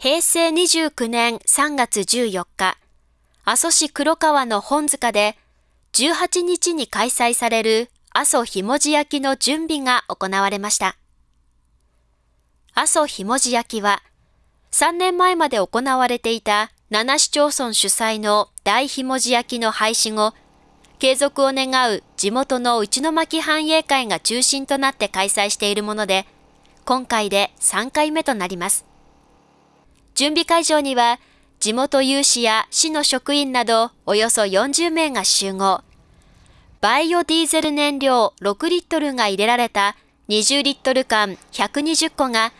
平成29年3月14日、阿蘇市黒川の本塚で18日に開催される阿蘇ひもじ焼きの準備が行われました。阿蘇ひもじ焼きは3年前まで行われていた7市町村主催の大ひもじ焼きの廃止後、継続を願う地元の内巻繁栄会が中心となって開催しているもので、今回で3回目となります。準備会場には、地元有志や市の職員などおよそ40名が集合。バイオディーゼル燃料6リットルが入れられた20リットル缶120個が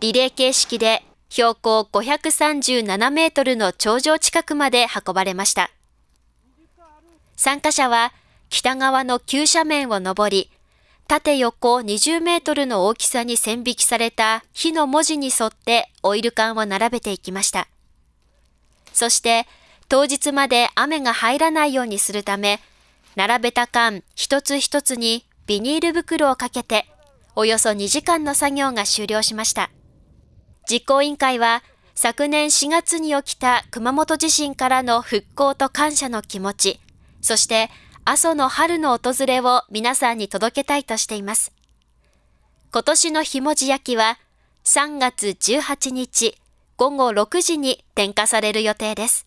リレー形式で標高537メートルの頂上近くまで運ばれました。参加者は北側の急斜面を登り、縦横20メートルの大きさに線引きされた火の文字に沿ってオイル缶を並べていきました。そして当日まで雨が入らないようにするため、並べた缶一つ一つにビニール袋をかけて、およそ2時間の作業が終了しました。実行委員会は昨年4月に起きた熊本地震からの復興と感謝の気持ち、そして阿蘇の春の訪れを皆さんに届けたいとしています。今年のひもじ焼きは3月18日午後6時に点火される予定です。